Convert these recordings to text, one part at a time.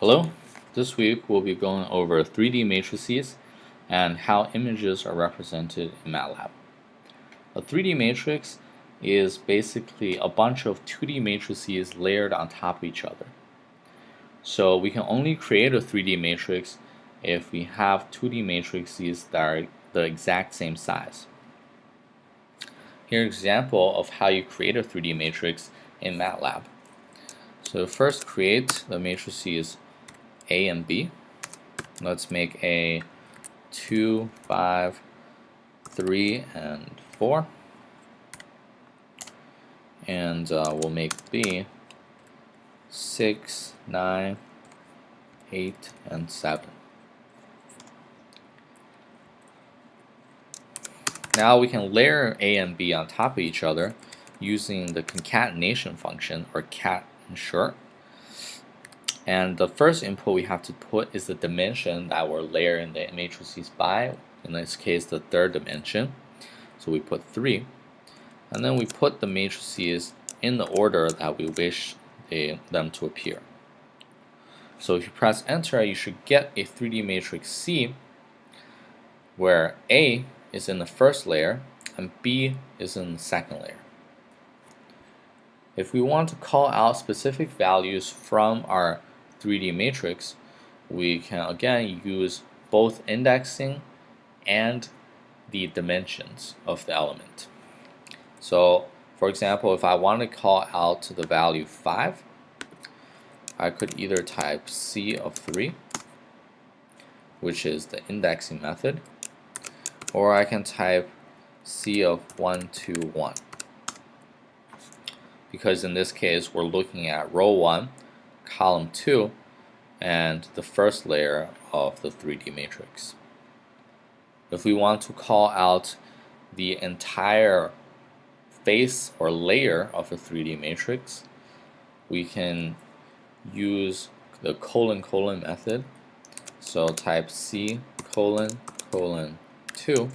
Hello, this week we'll be going over 3D matrices and how images are represented in MATLAB. A 3D matrix is basically a bunch of 2D matrices layered on top of each other. So we can only create a 3D matrix if we have 2D matrices that are the exact same size. Here's an example of how you create a 3D matrix in MATLAB. So first create the matrices a and B. Let's make A 2, 5, 3, and 4. And uh, we'll make B 6, 9, 8, and 7. Now we can layer A and B on top of each other using the concatenation function, or cat in short. And the first input we have to put is the dimension that we're layering the matrices by, in this case the third dimension. So we put 3. And then we put the matrices in the order that we wish they, them to appear. So if you press enter, you should get a 3D matrix C where A is in the first layer and B is in the second layer. If we want to call out specific values from our 3D matrix, we can again use both indexing and the dimensions of the element. So for example, if I want to call out the value 5, I could either type C of 3, which is the indexing method, or I can type C of 1, 2, 1. Because in this case, we're looking at row 1 column 2 and the first layer of the 3D matrix. If we want to call out the entire face or layer of a 3D matrix, we can use the colon colon method. So type C colon colon 2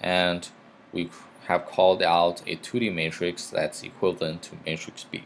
and we have called out a 2D matrix that's equivalent to matrix B.